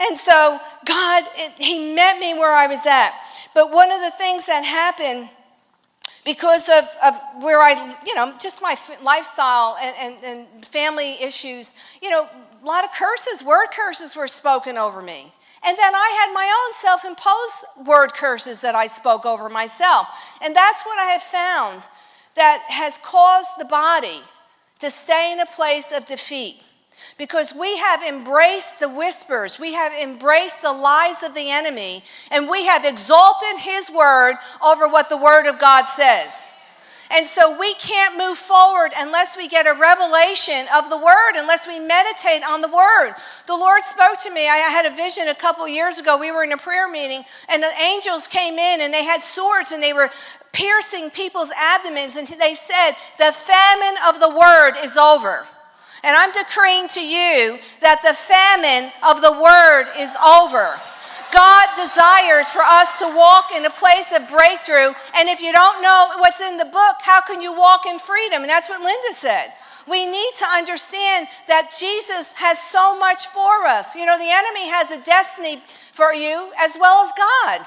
And so God, it, He met me where I was at. But one of the things that happened because of, of where I, you know, just my lifestyle and, and, and family issues, you know, a lot of curses, word curses were spoken over me. And then I had my own self imposed word curses that I spoke over myself. And that's what I have found that has caused the body to stay in a place of defeat. Because we have embraced the whispers, we have embraced the lies of the enemy, and we have exalted his word over what the word of God says. And so we can't move forward unless we get a revelation of the word, unless we meditate on the word. The Lord spoke to me. I had a vision a couple years ago. We were in a prayer meeting, and the angels came in and they had swords and they were piercing people's abdomens. And they said, The famine of the word is over. And I'm decreeing to you that the famine of the word is over. God desires for us to walk in a place of breakthrough. And if you don't know what's in the book, how can you walk in freedom? And that's what Linda said. We need to understand that Jesus has so much for us. You know, the enemy has a destiny for you as well as God.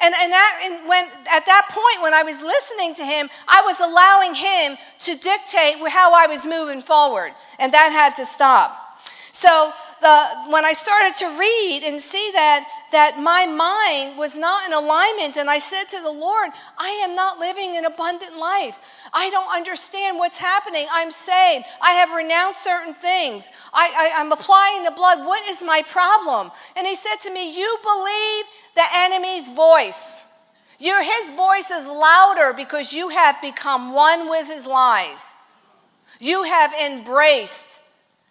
And, and, that, and when, at that point, when I was listening to him, I was allowing him to dictate how I was moving forward. And that had to stop. So the, when I started to read and see that, that my mind was not in alignment, and I said to the Lord, I am not living an abundant life. I don't understand what's happening. I'm saved. I have renounced certain things. I, I, I'm applying the blood. What is my problem? And he said to me, You believe the enemy's voice. Your, his voice is louder because you have become one with his lies. You have embraced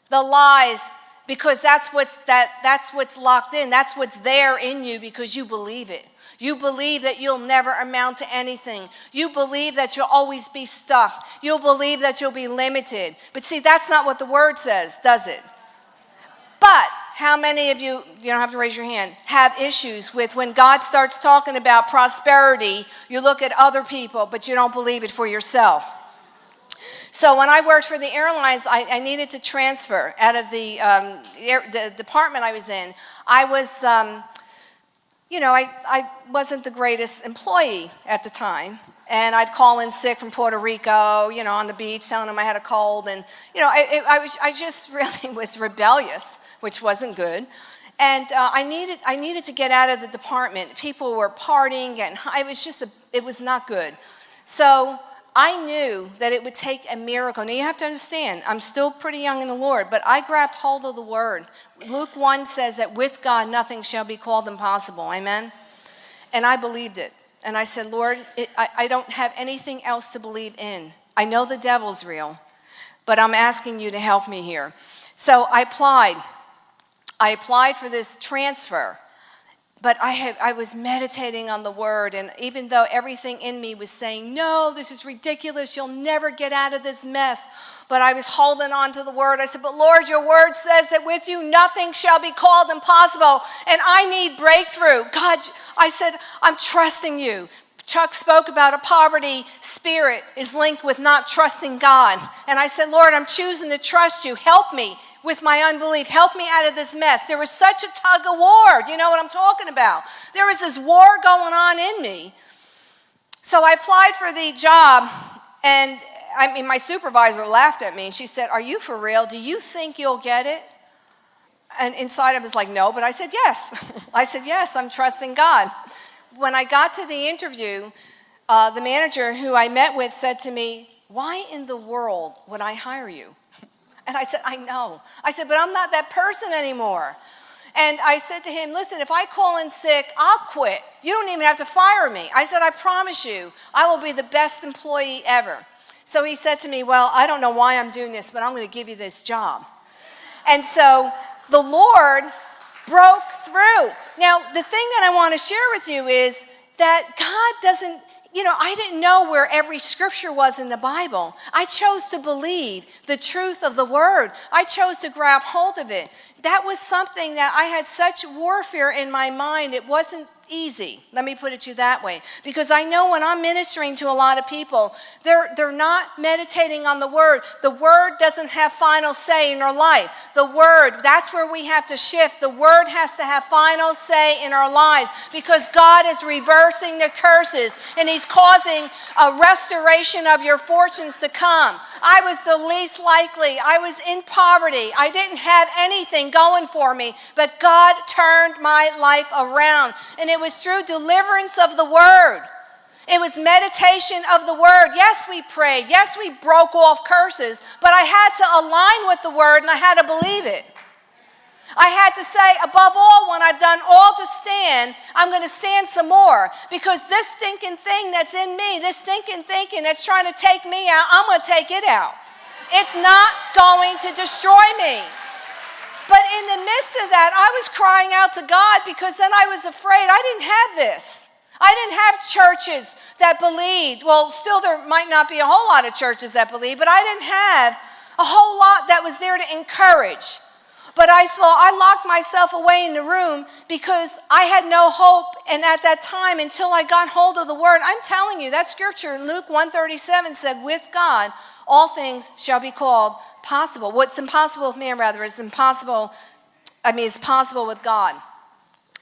the lies because that's what's, that, that's what's locked in. That's what's there in you because you believe it. You believe that you'll never amount to anything. You believe that you'll always be stuck. You'll believe that you'll be limited. But see, that's not what the word says, does it? But how many of you, you don't have to raise your hand, have issues with when God starts talking about prosperity, you look at other people, but you don't believe it for yourself? So when I worked for the airlines, I, I needed to transfer out of the, um, air, the, department I was in. I was, um, you know, I, I wasn't the greatest employee at the time. And I'd call in sick from Puerto Rico, you know, on the beach, telling them I had a cold. And, you know, I, I, was, I just really was rebellious, which wasn't good. And uh, I, needed, I needed to get out of the department. People were partying, and it was just, a, it was not good. So I knew that it would take a miracle. Now you have to understand, I'm still pretty young in the Lord, but I grabbed hold of the word. Luke 1 says that with God nothing shall be called impossible. Amen? And I believed it. And I said, Lord, it, I, I don't have anything else to believe in. I know the devil's real, but I'm asking you to help me here. So I applied. I applied for this transfer but I, had, I was meditating on the word, and even though everything in me was saying, No, this is ridiculous, you'll never get out of this mess, but I was holding on to the word. I said, But Lord, your word says that with you nothing shall be called impossible, and I need breakthrough. God, I said, I'm trusting you. Chuck spoke about a poverty spirit is linked with not trusting God. And I said, Lord, I'm choosing to trust you. Help me with my unbelief. Help me out of this mess. There was such a tug of war. Do you know what I'm talking about? There was this war going on in me. So I applied for the job, and I mean, my supervisor laughed at me and she said, Are you for real? Do you think you'll get it? And inside I was like, No, but I said, Yes. I said, Yes, I'm trusting God. When I got to the interview, uh, the manager who I met with said to me, Why in the world would I hire you? And I said, I know. I said, but I'm not that person anymore. And I said to him, listen, if I call in sick, I'll quit. You don't even have to fire me. I said, I promise you, I will be the best employee ever. So he said to me, well, I don't know why I'm doing this, but I'm going to give you this job. And so the Lord broke through. Now, the thing that I want to share with you is that God doesn't you know, I didn't know where every scripture was in the Bible. I chose to believe the truth of the word. I chose to grab hold of it. that was something that I had such warfare in my mind. It wasn't easy. Let me put it to you that way. Because I know when I'm ministering to a lot of people, they're, they're not meditating on the Word. The Word doesn't have final say in our life. The Word, that's where we have to shift. The Word has to have final say in our lives because God is reversing the curses and He's causing a restoration of your fortunes to come. I was the least likely. I was in poverty. I didn't have anything going for me, but God turned my life around. And it it was through deliverance of the word. It was meditation of the word. Yes, we prayed. Yes, we broke off curses, but I had to align with the word and I had to believe it. I had to say, above all, when I've done all to stand, I'm going to stand some more because this stinking thing that's in me, this stinking thinking that's trying to take me out, I'm going to take it out. It's not going to destroy me. But in the midst of that, I was crying out to God because then I was afraid I didn't have this. I didn't have churches that believed. Well, still, there might not be a whole lot of churches that believe, but I didn't have a whole lot that was there to encourage. But I saw, I locked myself away in the room because I had no hope. And at that time, until I got hold of the word, I'm telling you, that scripture in Luke 137 said, with God, all things shall be called possible. What's impossible with man, rather, is impossible, I mean, it's possible with God.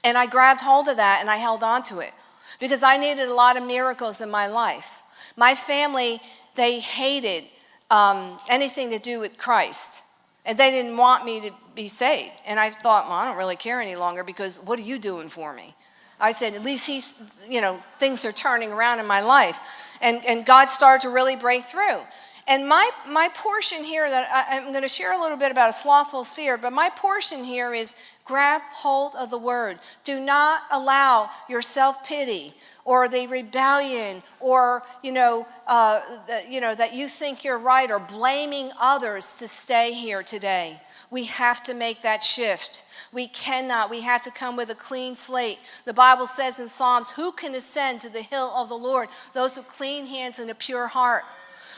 And I grabbed hold of that and I held on to it because I needed a lot of miracles in my life. My family, they hated um, anything to do with Christ. And they didn't want me to be saved. And I thought, well, I don't really care any longer because what are you doing for me? I said, at least he's, you know, things are turning around in my life. And, and God started to really break through. And my, my portion here that I, I'm going to share a little bit about a slothful sphere, but my portion here is grab hold of the word. Do not allow your self-pity or the rebellion or, you know, uh, the, you know, that you think you're right or blaming others to stay here today. We have to make that shift. We cannot. We have to come with a clean slate. The Bible says in Psalms, who can ascend to the hill of the Lord? Those with clean hands and a pure heart.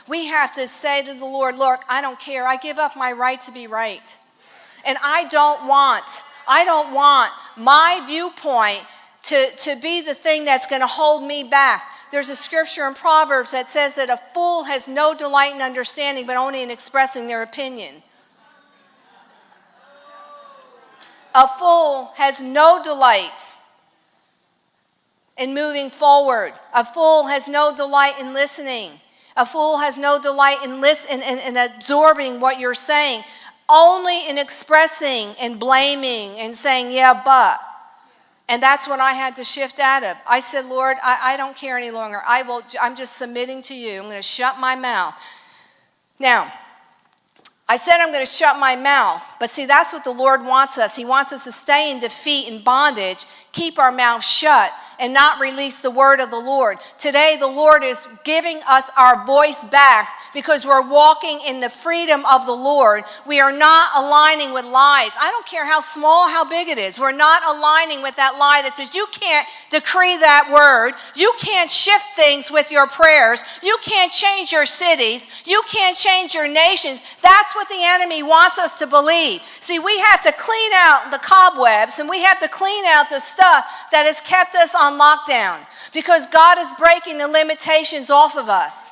We have to say to the Lord, Look, I don't care. I give up my right to be right. And I don't want, I don't want my viewpoint to, to be the thing that's going to hold me back. There's a scripture in Proverbs that says that a fool has no delight in understanding, but only in expressing their opinion. A fool has no delight in moving forward. A fool has no delight in listening. A fool has no delight in listening and, and absorbing what you're saying, only in expressing and blaming and saying, yeah, but. And that's what I had to shift out of. I said, Lord, I, I don't care any longer. I will, I'm just submitting to you. I'm going to shut my mouth. Now, I said I'm going to shut my mouth, but see, that's what the Lord wants us. He wants us to stay in defeat and bondage, keep our mouth shut, and not release the word of the Lord. Today, the Lord is giving us our voice back because we're walking in the freedom of the Lord. We are not aligning with lies. I don't care how small, how big it is. We're not aligning with that lie that says you can't decree that word. You can't shift things with your prayers. You can't change your cities. You can't change your nations. That's what the enemy wants us to believe. See, we have to clean out the cobwebs and we have to clean out the stuff that has kept us on lockdown because God is breaking the limitations off of us.